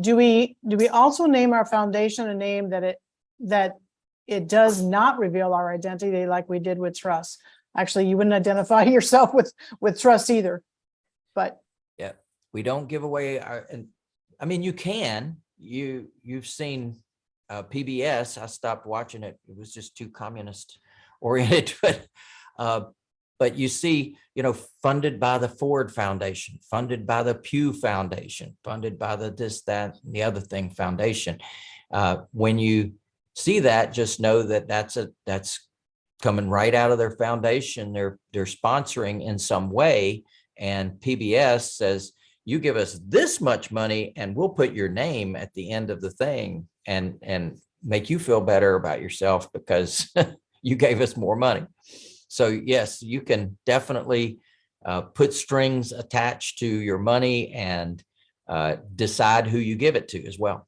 do we, do we also name our foundation a name that it, that it does not reveal our identity like we did with trust? Actually, you wouldn't identify yourself with, with trust either. But yeah, we don't give away our, and I mean, you can, you, you've seen uh, PBS, I stopped watching it. It was just too communist oriented, but, uh, but you see, you know, funded by the Ford Foundation, funded by the Pew Foundation, funded by the this, that, and the other thing foundation. Uh, when you see that, just know that that's a, that's coming right out of their foundation. They're, they're sponsoring in some way. And PBS says, you give us this much money and we'll put your name at the end of the thing and, and make you feel better about yourself because you gave us more money. So yes, you can definitely uh, put strings attached to your money and uh, decide who you give it to as well.